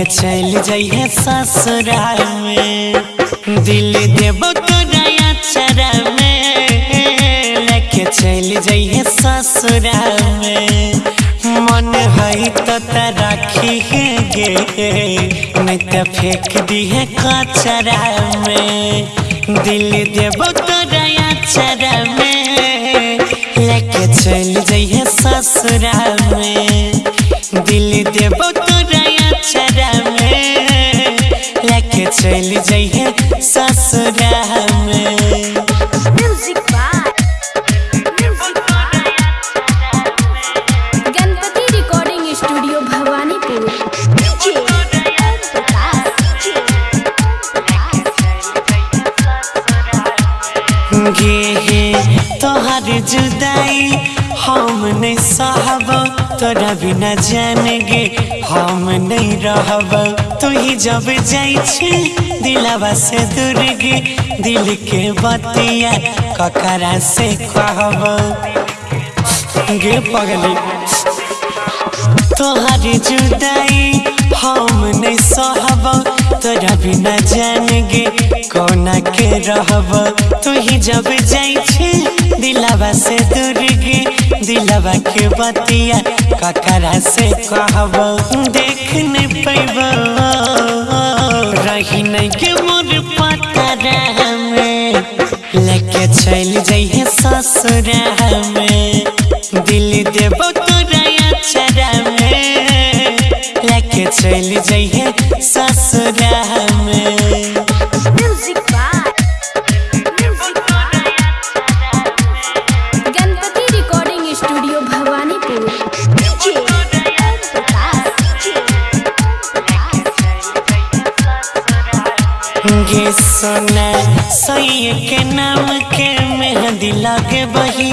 लेके चल जाइए ससुराल में। दिल देबो तोरा चरा में। लेके चल जाइए ससुराल में। मन है तो राखी है गे। नहीं तो फेंक दी है कचरा में। दिल देबो तोरा चरा में। लेके चल जाइए ससुराल में। दिल देबो चल जाइए ससुराल में music Ganpati recording studio Bhawanipur. गे तोहर जुदाई हम नहीं सहब, तोरा बिना जान गे हम नहीं रहब तू ही जब जाइ छे, दिलवा से दूर गे दिल के बतिया ककरा से कहब गे पगली। तोहर जुदाई हम नहीं सहब, तोरा बिना जान गे कोना के रहब तू ही जब जाइ छे दिलवा से दूर गे दिलवा के बतिया ककरा से कहब? देख नहीं पैब रही नहीं के मोर पतरा में लेके चल जाइए ससुरा में दिल देबो तोरा चरा में। लेके चल जाइए गे सोना। सही के नाम के मेहंदी लगे बही।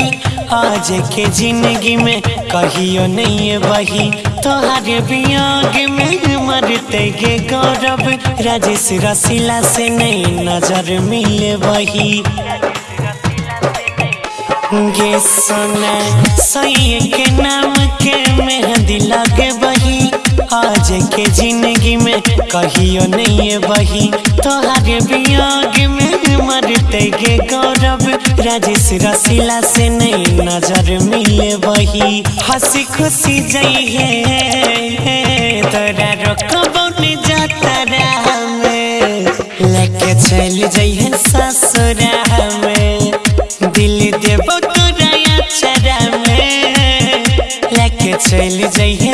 आज के ज़िंदगी में कहियो नहीं बही। तोहारे वियोग में मरते गे गौरव। राजेश रसीला से नहीं नज़र मिले बही। गे सोना। सही के नाम के मेहंदी लगे बही। आज के ज़िंदगी में कहियो नहीं बही तोहारे वियोग में मरते गे गौरव। राजेश रसीला से नहीं नज़र मिले बही हँसी खुशी जइहे तोरा रोकबो ने जाता में लेके चल जइहे ससुरा में। दिल देबो तोरा चरा में। लेके चल जइहे